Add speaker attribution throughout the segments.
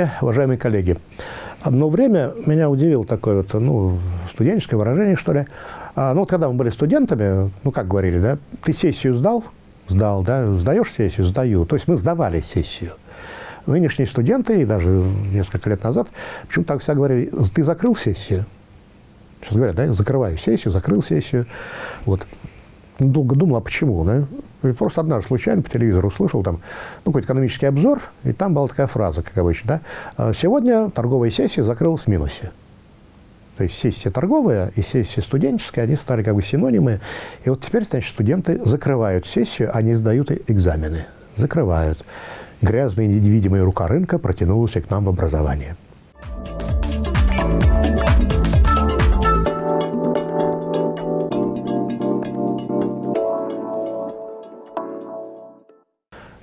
Speaker 1: Здравствуйте, уважаемые коллеги. Одно время меня удивило такое вот, ну, студенческое выражение, что ли. А, ну, вот когда мы были студентами, ну, как говорили, да, ты сессию сдал? Сдал, да, сдаешь сессию? Сдаю. То есть мы сдавали сессию. Нынешние студенты, и даже несколько лет назад, почему так все говорили, ты закрыл сессию? Сейчас говорят, да, закрываю сессию, закрыл сессию. Вот. Долго думал, а почему, да? И просто однажды случайно по телевизору услышал там ну, какой-то экономический обзор, и там была такая фраза, как обычно, да? «А сегодня торговая сессия закрылась в минусе. То есть сессия торговая и сессия студенческая, они стали как бы синонимы. И вот теперь, значит, студенты закрывают сессию, они сдают экзамены. Закрывают. Грязная невидимая рука рынка протянулась к нам в образование.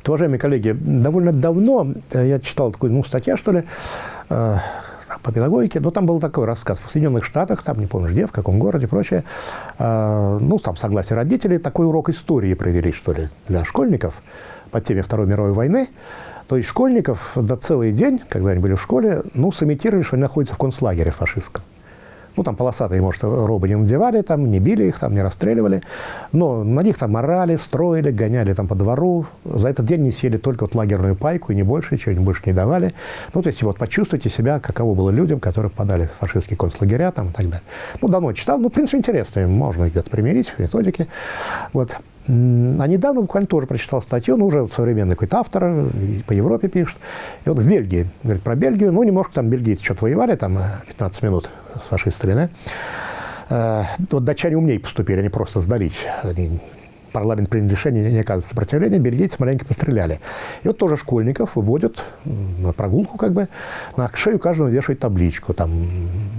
Speaker 1: Уважаемые коллеги, довольно давно э, я читал такую, ну, статья, что ли, э, по педагогике, но там был такой рассказ. В Соединенных Штатах, там, не помню где, в каком городе прочее, э, ну, там, согласие родителей, такой урок истории провели, что ли, для школьников по теме Второй мировой войны. То есть школьников до целый день, когда они были в школе, ну, сымитировали, что они находятся в концлагере фашистском. Ну, там полосатые, может, робы не надевали, там, не били их, там, не расстреливали. Но на них там морали, строили, гоняли там по двору. За этот день не съели только вот лагерную пайку, и не больше, ничего не больше не давали. Ну, то есть вот почувствуйте себя, каково было людям, которые попадали в фашистские концлагеря там и так далее. Ну, давно читал, ну, в принципе, интересно, можно где-то примерить в методике. Вот. А недавно буквально тоже прочитал статью, ну, уже современный какой-то автор, по Европе пишет. И вот в Бельгии, говорит про Бельгию, ну, немножко там бельгийцы что-то воевали, там 15 минут с фашистами, да? Э, вот датчане умнее поступили, они просто сдались. Они парламент принял решение не оказывать сопротивления, бельгийцы маленько постреляли. И вот тоже школьников выводят на прогулку, как бы, на шею каждого вешают табличку, там,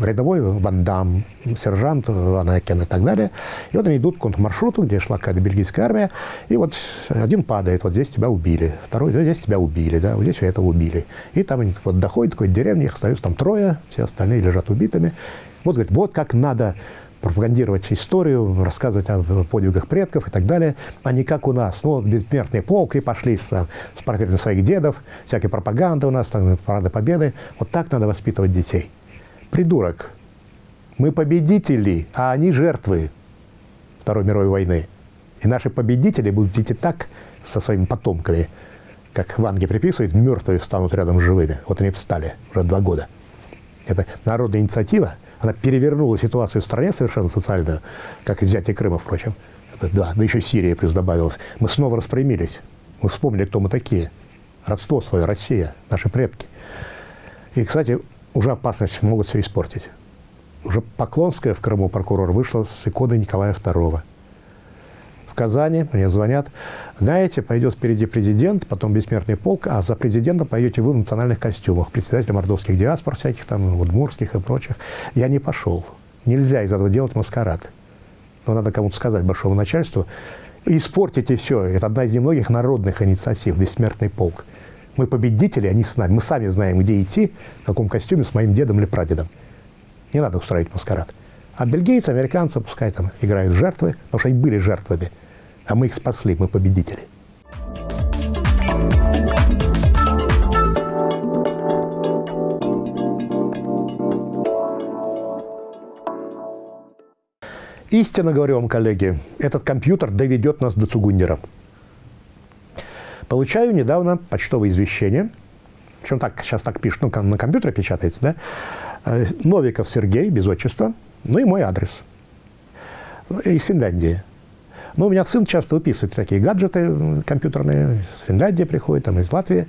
Speaker 1: рядовой Вандам, сержант Ван Экен и так далее. И вот они идут к контрмаршруту, где шла какая-то бельгийская армия, и вот один падает, вот здесь тебя убили, второй, здесь тебя убили, да, вот здесь этого убили. И там они вот доходят до какой-то деревни, их остаются там трое, все остальные лежат убитыми. Вот, говорит, вот как надо пропагандировать историю, рассказывать о подвигах предков и так далее, а не как у нас. Ну, вот бессмертные полки пошли с, с портретами своих дедов, всякая пропаганда у нас, там, парады победы. Вот так надо воспитывать детей. Придурок. Мы победители, а они жертвы Второй мировой войны. И наши победители будут идти так со своими потомками, как Ванге приписывает, мертвые встанут рядом с живыми. Вот они встали уже два года. Это народная инициатива – она перевернула ситуацию в стране совершенно социальную, как и взятие Крыма, впрочем. Да, да еще Сирия плюс добавилась. Мы снова распрямились. Мы вспомнили, кто мы такие. Родство свое, Россия, наши предки. И, кстати, уже опасность могут все испортить. Уже Поклонская в Крыму прокурор вышла с иконы Николая II. Казани, мне звонят, знаете, пойдет впереди президент, потом бессмертный полк, а за президентом пойдете вы в национальных костюмах, председатель мордовских диаспор всяких там, удмурских и прочих. Я не пошел. Нельзя из этого делать маскарад. Но надо кому-то сказать большому начальству, испортите все. Это одна из немногих народных инициатив, бессмертный полк. Мы победители, они с нами. Мы сами знаем, где идти, в каком костюме, с моим дедом или прадедом. Не надо устраивать маскарад. А бельгийцы, американцы, пускай там играют жертвы, потому что они были жертвами. А мы их спасли, мы победители. Истинно говорю вам, коллеги, этот компьютер доведет нас до Цугундера. Получаю недавно почтовое извещение, причем так, сейчас так пишут, ну, на компьютере печатается, да? Э, Новиков Сергей, без отчества, ну и мой адрес. Из Финляндии. Но у меня сын часто выписывает такие гаджеты компьютерные, из Финляндии приходит, там, из Латвии.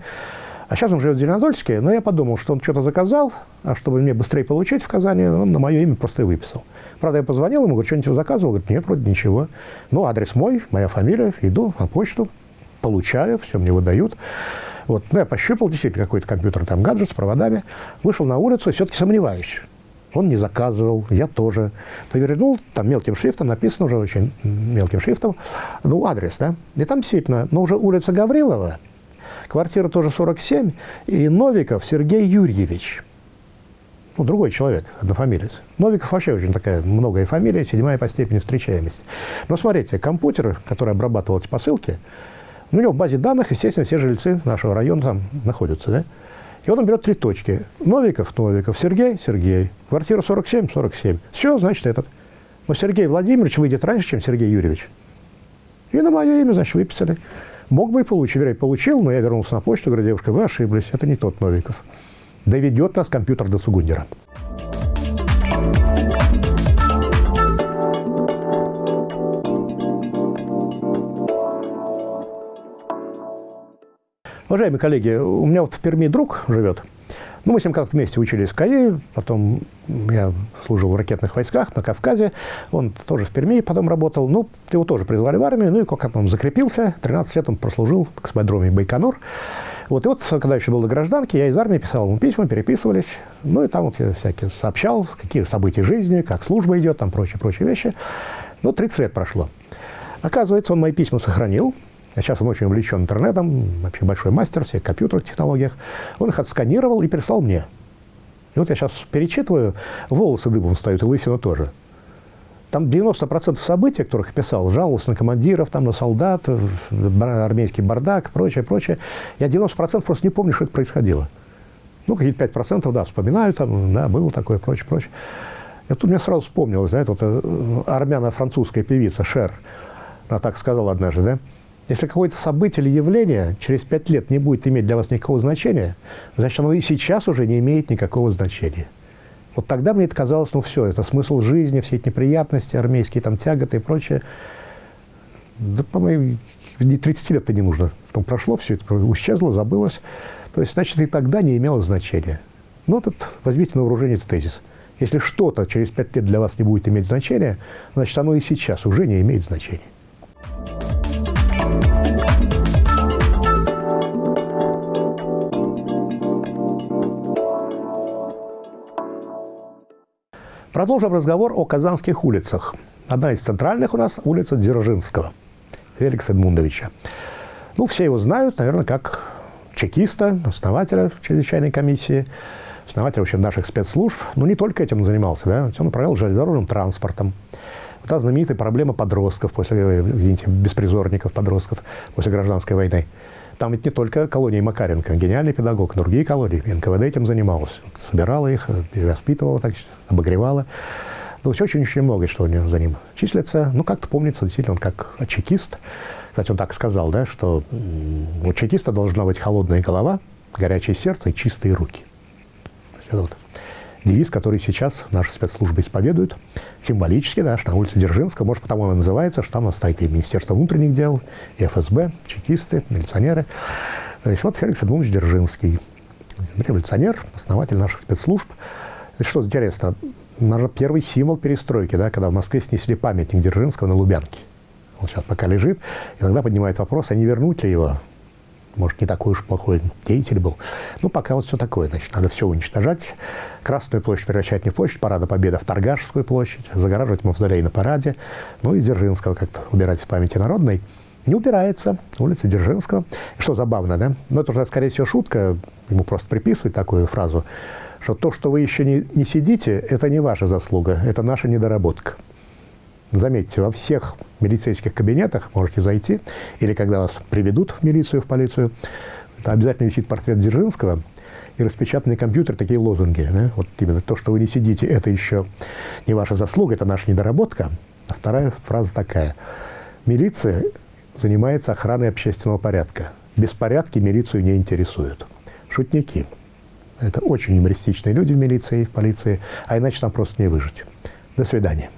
Speaker 1: А сейчас он живет в Зеленодольске, но я подумал, что он что-то заказал, а чтобы мне быстрее получить в Казани, он на мое имя просто и выписал. Правда, я позвонил ему, говорю, что-нибудь заказывал? Говорит, нет, вроде ничего. Ну, адрес мой, моя фамилия, иду на почту, получаю, все мне выдают. Вот, ну, я пощупал действительно какой-то компьютер, там гаджет с проводами, вышел на улицу все-таки сомневаюсь. Он не заказывал, я тоже. Повернул, там мелким шрифтом написано уже очень мелким шрифтом, ну, адрес, да. И там действительно, но уже улица Гаврилова, квартира тоже 47, и Новиков Сергей Юрьевич. Ну, другой человек, однофамилец. Новиков вообще очень такая многая фамилия, седьмая по степени встречаемости. Но смотрите, компьютер, который обрабатывал эти посылки, у него в базе данных, естественно, все жильцы нашего района там находятся, да? И он берет три точки. Новиков, Новиков, Сергей, Сергей. Квартира 47, 47. Все, значит, этот. Но Сергей Владимирович выйдет раньше, чем Сергей Юрьевич. И на мое имя, значит, выписали. Мог бы и получить, вероятно, получил, но я вернулся на почту, говорю, девушка, вы ошиблись, это не тот Новиков. Доведет нас компьютер до Сугундера. Уважаемые коллеги, у меня вот в Перми друг живет. Ну, мы с ним как-то вместе учились в КАИ, потом я служил в ракетных войсках на Кавказе, он тоже в Перми потом работал, ну, его тоже призвали в армию, ну, и как он закрепился, 13 лет он прослужил в космодроме Байконур. Вот, и вот, когда еще был до гражданки, я из армии писал ему письма, переписывались, ну, и там вот я всякие сообщал, какие события жизни, как служба идет, там прочие-прочие вещи. Ну, 30 лет прошло. Оказывается, он мои письма сохранил, сейчас он очень увлечен интернетом, вообще большой мастер всех компьютерных технологиях. Он их отсканировал и прислал мне. И вот я сейчас перечитываю, волосы дыбом встают, и лысина тоже. Там 90% событий, которых писал, жаловался на командиров, там, на солдат, армейский бардак, прочее, прочее. Я 90% просто не помню, что это происходило. Ну, какие-то 5%, да, вспоминаю, там, да, было такое, прочее, прочее. И тут мне сразу вспомнилось, знаете, вот э, армяно-французская певица Шер, она так сказала однажды, да, если какое-то событие или явление через пять лет не будет иметь для вас никакого значения, значит, оно и сейчас уже не имеет никакого значения. Вот тогда мне это казалось, ну все, это смысл жизни, все эти неприятности, армейские там тяготы и прочее. Да, по-моему, не 30 лет-то не нужно. Потом прошло, все это исчезло, забылось. То есть, значит, и тогда не имело значения. Ну, это, возьмите на вооружение этот тезис. Если что-то через пять лет для вас не будет иметь значения, значит, оно и сейчас уже не имеет значения. Продолжим разговор о казанских улицах. Одна из центральных у нас улица Дзержинского, Феликса Эдмундовича. Ну, все его знают, наверное, как чекиста, основателя чрезвычайной комиссии, основателя вообще наших спецслужб. Но не только этим он занимался, да? он управлял железнодорожным транспортом. Вот та знаменитая проблема подростков, после, извините, беспризорников, подростков после гражданской войны. Там ведь не только колония Макаренко, гениальный педагог, но другие колонии. НКВД этим занималась. Собирала их, воспитывала, так, обогревала. Ну, все очень-очень много, что у него за ним числится. Ну, как-то помнится, действительно, он как чекист. Кстати, он так сказал, да, что у чекиста должна быть холодная голова, горячее сердце и чистые руки. Это вот девиз, который сейчас наши спецслужбы исповедуют, символически, что на улице Дзержинского, может, потому она называется, что там стоит и Министерство внутренних дел, и ФСБ, чекисты, милиционеры. То есть вот Феликс Эдмундович Дзержинский, революционер, основатель наших спецслужб. Что интересно, наверное, первый символ перестройки, да, когда в Москве снесли памятник Дзержинского на Лубянке. Он сейчас пока лежит. Иногда поднимает вопрос, а не вернуть ли его может, не такой уж плохой деятель был. Ну, пока вот все такое, значит, надо все уничтожать. Красную площадь превращать не в площадь Парада Победы, а в Торгашскую площадь, загораживать мавзолей на параде, ну и Дзержинского как-то убирать из памяти народной. Не убирается, улица Дзержинского. Что забавно, да? Но это уже, скорее всего, шутка, ему просто приписывать такую фразу, что то, что вы еще не, не сидите, это не ваша заслуга, это наша недоработка. Заметьте, во всех милицейских кабинетах можете зайти, или когда вас приведут в милицию, в полицию, обязательно висит портрет Дзержинского и распечатанный компьютер, такие лозунги. Да? Вот именно то, что вы не сидите, это еще не ваша заслуга, это наша недоработка. А вторая фраза такая. Милиция занимается охраной общественного порядка. Беспорядки милицию не интересуют. Шутники. Это очень юмористичные люди в милиции, в полиции, а иначе там просто не выжить. До свидания.